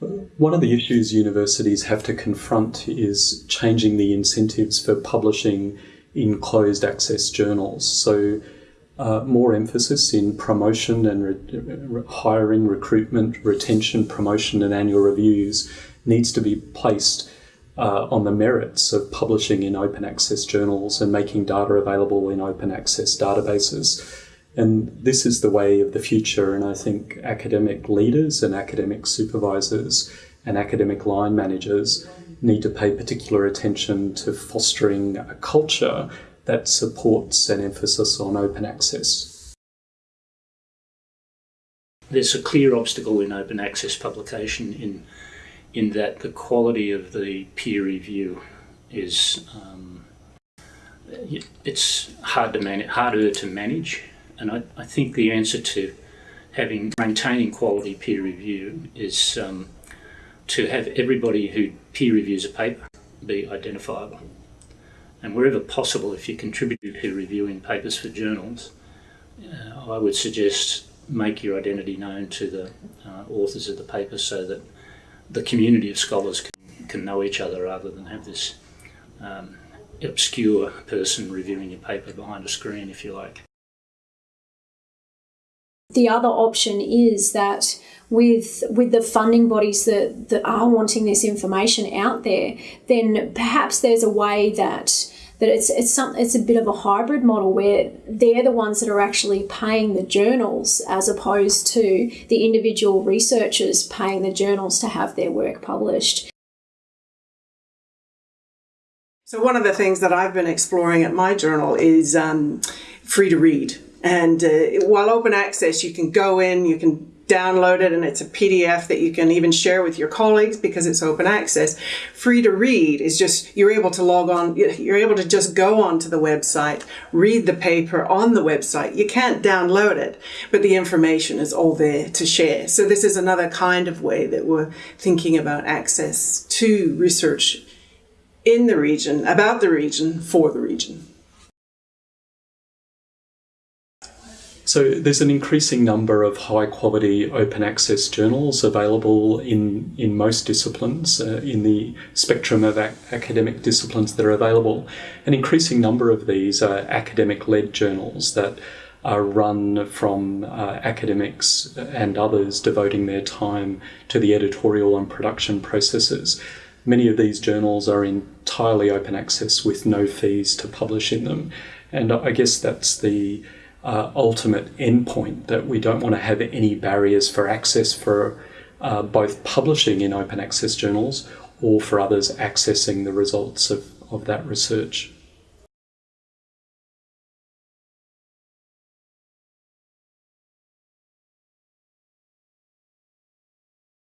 one of the issues universities have to confront is changing the incentives for publishing in closed access journals. So, uh, more emphasis in promotion and re hiring, recruitment, retention, promotion, and annual reviews needs to be placed uh, on the merits of publishing in open access journals and making data available in open access databases. And this is the way of the future. And I think academic leaders and academic supervisors and academic line managers need to pay particular attention to fostering a culture that supports an emphasis on open access. There's a clear obstacle in open access publication in in that the quality of the peer review is um, it's hard to manage, harder to manage, and I, I, think the answer to having maintaining quality peer review is um, to have everybody who peer reviews a paper be identifiable, and wherever possible, if you contribute to peer reviewing papers for journals, uh, I would suggest make your identity known to the uh, authors of the paper so that the community of scholars can, can know each other rather than have this um, obscure person reviewing your paper behind a screen, if you like. The other option is that with with the funding bodies that, that are wanting this information out there, then perhaps there's a way that that it's it's some it's a bit of a hybrid model where they're the ones that are actually paying the journals as opposed to the individual researchers paying the journals to have their work published. So one of the things that I've been exploring at my journal is um, free to read. And uh, while open access, you can go in, you can download it and it's a PDF that you can even share with your colleagues because it's open access. Free to read is just, you're able to log on, you're able to just go onto the website, read the paper on the website. You can't download it, but the information is all there to share. So this is another kind of way that we're thinking about access to research in the region, about the region, for the region. So there's an increasing number of high quality open access journals available in, in most disciplines, uh, in the spectrum of ac academic disciplines that are available. An increasing number of these are academic led journals that are run from uh, academics and others devoting their time to the editorial and production processes. Many of these journals are entirely open access with no fees to publish in them. And I guess that's the uh, ultimate endpoint that we don't want to have any barriers for access for uh, both publishing in open access journals or for others accessing the results of, of that research.